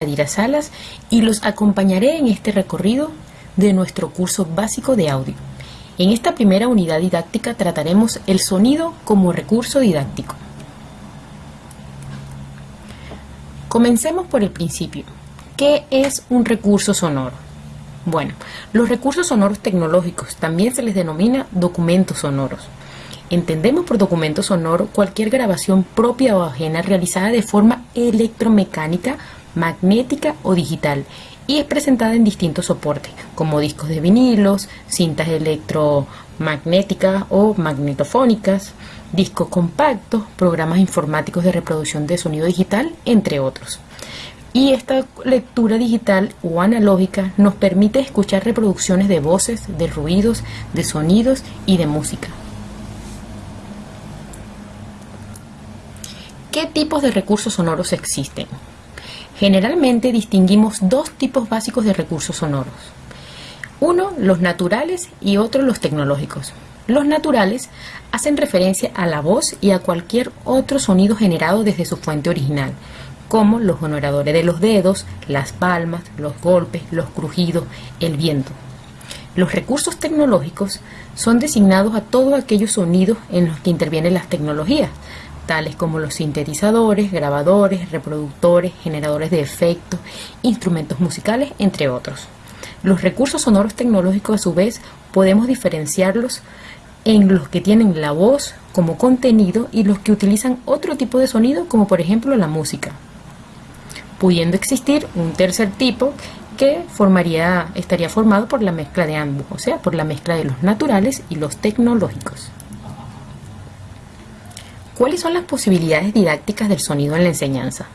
Yadira Salas y los acompañaré en este recorrido de nuestro curso básico de audio. En esta primera unidad didáctica trataremos el sonido como recurso didáctico. Comencemos por el principio. ¿Qué es un recurso sonoro? Bueno, los recursos sonoros tecnológicos también se les denomina documentos sonoros. Entendemos por documento sonoro cualquier grabación propia o ajena realizada de forma electromecánica, magnética o digital y es presentada en distintos soportes, como discos de vinilos, cintas electromagnéticas o magnetofónicas, discos compactos, programas informáticos de reproducción de sonido digital, entre otros. Y esta lectura digital o analógica nos permite escuchar reproducciones de voces, de ruidos, de sonidos y de música. ¿Qué tipos de recursos sonoros existen? Generalmente distinguimos dos tipos básicos de recursos sonoros. Uno, los naturales y otro, los tecnológicos. Los naturales hacen referencia a la voz y a cualquier otro sonido generado desde su fuente original, como los generadores de los dedos, las palmas, los golpes, los crujidos, el viento. Los recursos tecnológicos son designados a todos aquellos sonidos en los que intervienen las tecnologías, tales como los sintetizadores, grabadores, reproductores, generadores de efectos, instrumentos musicales, entre otros. Los recursos sonoros tecnológicos a su vez podemos diferenciarlos en los que tienen la voz como contenido y los que utilizan otro tipo de sonido como por ejemplo la música. Pudiendo existir un tercer tipo que estaría formado por la mezcla de ambos, o sea, por la mezcla de los naturales y los tecnológicos. ¿Cuáles son las posibilidades didácticas del sonido en la enseñanza?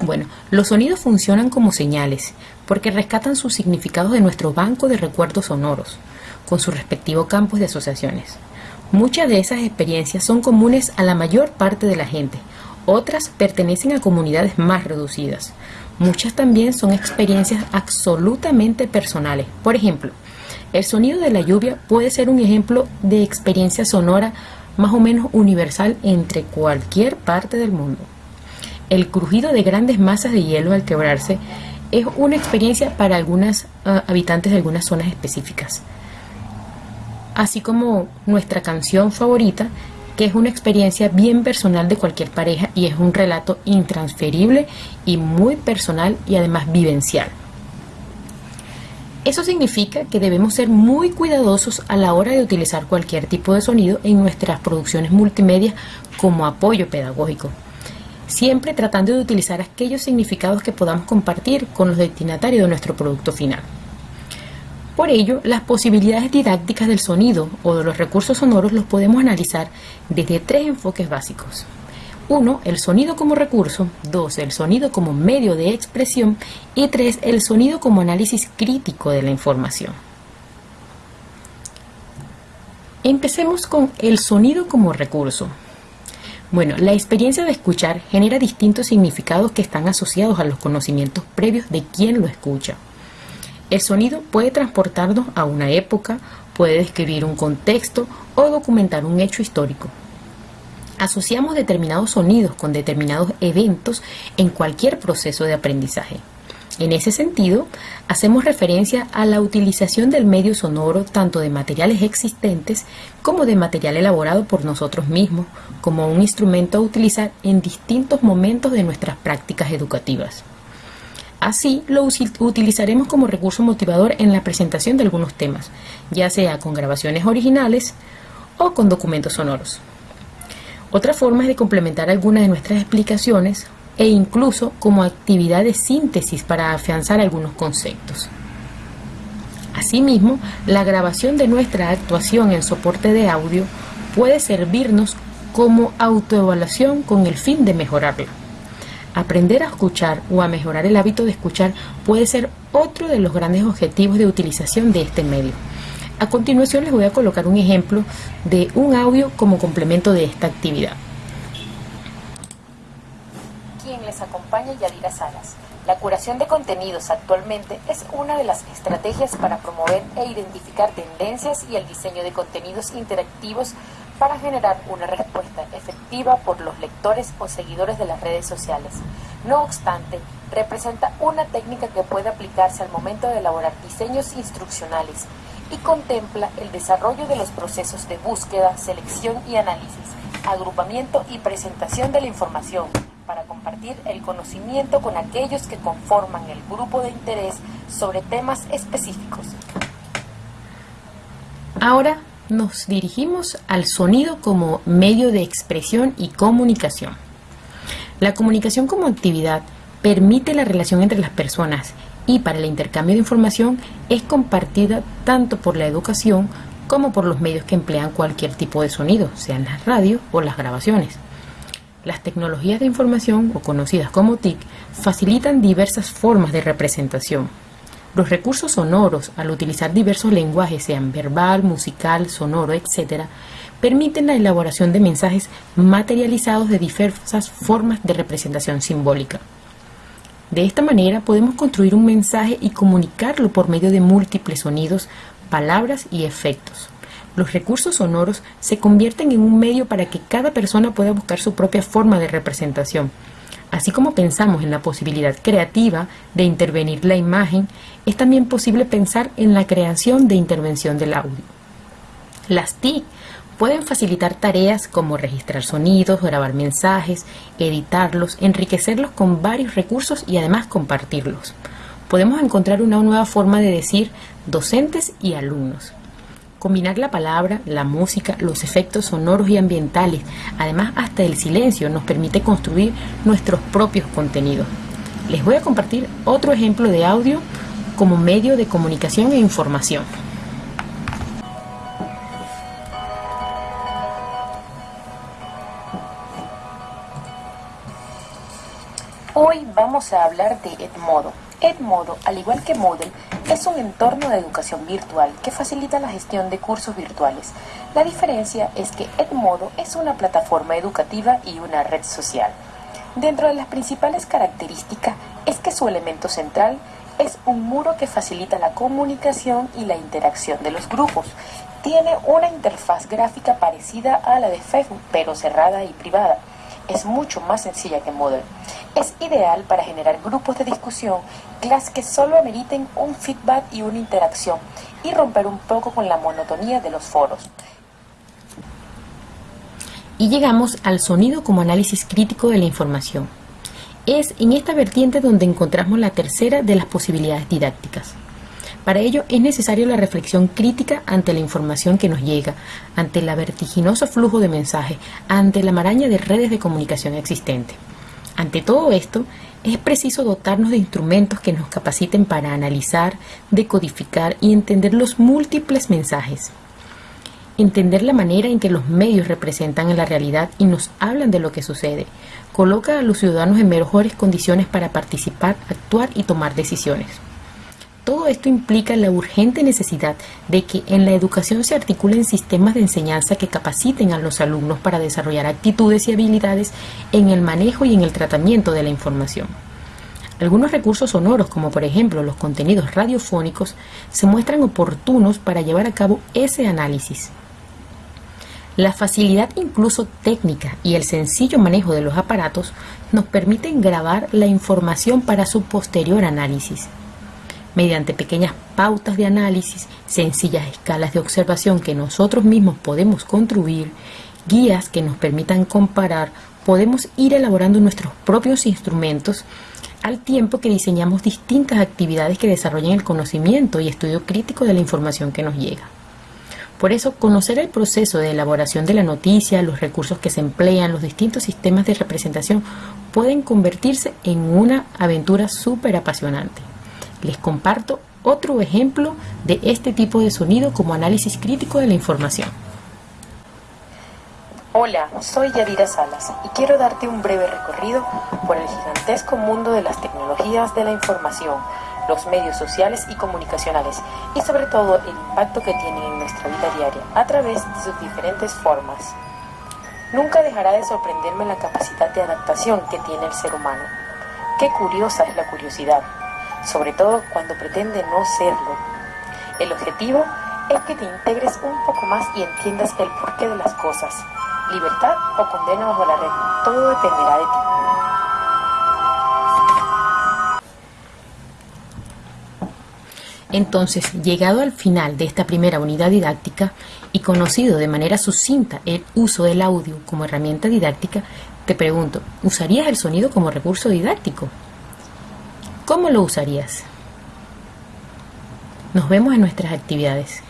Bueno, los sonidos funcionan como señales, porque rescatan sus significados de nuestro banco de recuerdos sonoros, con sus respectivos campos de asociaciones. Muchas de esas experiencias son comunes a la mayor parte de la gente, otras pertenecen a comunidades más reducidas. Muchas también son experiencias absolutamente personales. Por ejemplo, el sonido de la lluvia puede ser un ejemplo de experiencia sonora más o menos universal entre cualquier parte del mundo. El crujido de grandes masas de hielo al quebrarse es una experiencia para algunos ah, habitantes de algunas zonas específicas. Así como nuestra canción favorita, que es una experiencia bien personal de cualquier pareja y es un relato intransferible y muy personal y además vivencial. Eso significa que debemos ser muy cuidadosos a la hora de utilizar cualquier tipo de sonido en nuestras producciones multimedia como apoyo pedagógico, siempre tratando de utilizar aquellos significados que podamos compartir con los destinatarios de nuestro producto final. Por ello, las posibilidades didácticas del sonido o de los recursos sonoros los podemos analizar desde tres enfoques básicos. 1. El sonido como recurso. 2. El sonido como medio de expresión. Y 3. El sonido como análisis crítico de la información. Empecemos con el sonido como recurso. Bueno, la experiencia de escuchar genera distintos significados que están asociados a los conocimientos previos de quien lo escucha. El sonido puede transportarnos a una época, puede describir un contexto o documentar un hecho histórico. Asociamos determinados sonidos con determinados eventos en cualquier proceso de aprendizaje. En ese sentido, hacemos referencia a la utilización del medio sonoro tanto de materiales existentes como de material elaborado por nosotros mismos, como un instrumento a utilizar en distintos momentos de nuestras prácticas educativas. Así, lo utilizaremos como recurso motivador en la presentación de algunos temas, ya sea con grabaciones originales o con documentos sonoros. Otra forma es de complementar algunas de nuestras explicaciones e incluso como actividad de síntesis para afianzar algunos conceptos. Asimismo, la grabación de nuestra actuación en soporte de audio puede servirnos como autoevaluación con el fin de mejorarla. Aprender a escuchar o a mejorar el hábito de escuchar puede ser otro de los grandes objetivos de utilización de este medio. A continuación les voy a colocar un ejemplo de un audio como complemento de esta actividad. Quien les acompaña Yadira Salas. La curación de contenidos actualmente es una de las estrategias para promover e identificar tendencias y el diseño de contenidos interactivos para generar una respuesta efectiva por los lectores o seguidores de las redes sociales. No obstante, representa una técnica que puede aplicarse al momento de elaborar diseños instruccionales y contempla el desarrollo de los procesos de búsqueda, selección y análisis, agrupamiento y presentación de la información para compartir el conocimiento con aquellos que conforman el grupo de interés sobre temas específicos. Ahora nos dirigimos al sonido como medio de expresión y comunicación. La comunicación como actividad permite la relación entre las personas y para el intercambio de información es compartida tanto por la educación como por los medios que emplean cualquier tipo de sonido, sean las radios o las grabaciones. Las tecnologías de información, o conocidas como TIC, facilitan diversas formas de representación. Los recursos sonoros, al utilizar diversos lenguajes, sean verbal, musical, sonoro, etc., permiten la elaboración de mensajes materializados de diversas formas de representación simbólica. De esta manera podemos construir un mensaje y comunicarlo por medio de múltiples sonidos, palabras y efectos. Los recursos sonoros se convierten en un medio para que cada persona pueda buscar su propia forma de representación. Así como pensamos en la posibilidad creativa de intervenir la imagen, es también posible pensar en la creación de intervención del audio. Las TIC Pueden facilitar tareas como registrar sonidos, grabar mensajes, editarlos, enriquecerlos con varios recursos y además compartirlos. Podemos encontrar una nueva forma de decir docentes y alumnos. Combinar la palabra, la música, los efectos sonoros y ambientales, además hasta el silencio, nos permite construir nuestros propios contenidos. Les voy a compartir otro ejemplo de audio como medio de comunicación e información. Hoy vamos a hablar de Edmodo. Edmodo, al igual que Moodle, es un entorno de educación virtual que facilita la gestión de cursos virtuales. La diferencia es que Edmodo es una plataforma educativa y una red social. Dentro de las principales características es que su elemento central es un muro que facilita la comunicación y la interacción de los grupos. Tiene una interfaz gráfica parecida a la de Facebook, pero cerrada y privada. Es mucho más sencilla que Moodle. Es ideal para generar grupos de discusión, clases que solo ameriten un feedback y una interacción y romper un poco con la monotonía de los foros. Y llegamos al sonido como análisis crítico de la información. Es en esta vertiente donde encontramos la tercera de las posibilidades didácticas. Para ello es necesaria la reflexión crítica ante la información que nos llega, ante el vertiginoso flujo de mensajes, ante la maraña de redes de comunicación existente. Ante todo esto, es preciso dotarnos de instrumentos que nos capaciten para analizar, decodificar y entender los múltiples mensajes. Entender la manera en que los medios representan en la realidad y nos hablan de lo que sucede, coloca a los ciudadanos en mejores condiciones para participar, actuar y tomar decisiones. Todo esto implica la urgente necesidad de que en la educación se articulen sistemas de enseñanza que capaciten a los alumnos para desarrollar actitudes y habilidades en el manejo y en el tratamiento de la información. Algunos recursos sonoros, como por ejemplo los contenidos radiofónicos, se muestran oportunos para llevar a cabo ese análisis. La facilidad incluso técnica y el sencillo manejo de los aparatos nos permiten grabar la información para su posterior análisis mediante pequeñas pautas de análisis, sencillas escalas de observación que nosotros mismos podemos construir, guías que nos permitan comparar, podemos ir elaborando nuestros propios instrumentos al tiempo que diseñamos distintas actividades que desarrollen el conocimiento y estudio crítico de la información que nos llega. Por eso, conocer el proceso de elaboración de la noticia, los recursos que se emplean, los distintos sistemas de representación pueden convertirse en una aventura súper apasionante. Les comparto otro ejemplo de este tipo de sonido como análisis crítico de la información. Hola, soy Yadira Salas y quiero darte un breve recorrido por el gigantesco mundo de las tecnologías de la información, los medios sociales y comunicacionales y sobre todo el impacto que tienen en nuestra vida diaria a través de sus diferentes formas. Nunca dejará de sorprenderme la capacidad de adaptación que tiene el ser humano. Qué curiosa es la curiosidad sobre todo cuando pretende no serlo. El objetivo es que te integres un poco más y entiendas el porqué de las cosas. Libertad o condena bajo la red, todo dependerá de ti. Entonces, llegado al final de esta primera unidad didáctica y conocido de manera sucinta el uso del audio como herramienta didáctica, te pregunto, ¿usarías el sonido como recurso didáctico? ¿Cómo lo usarías? Nos vemos en nuestras actividades.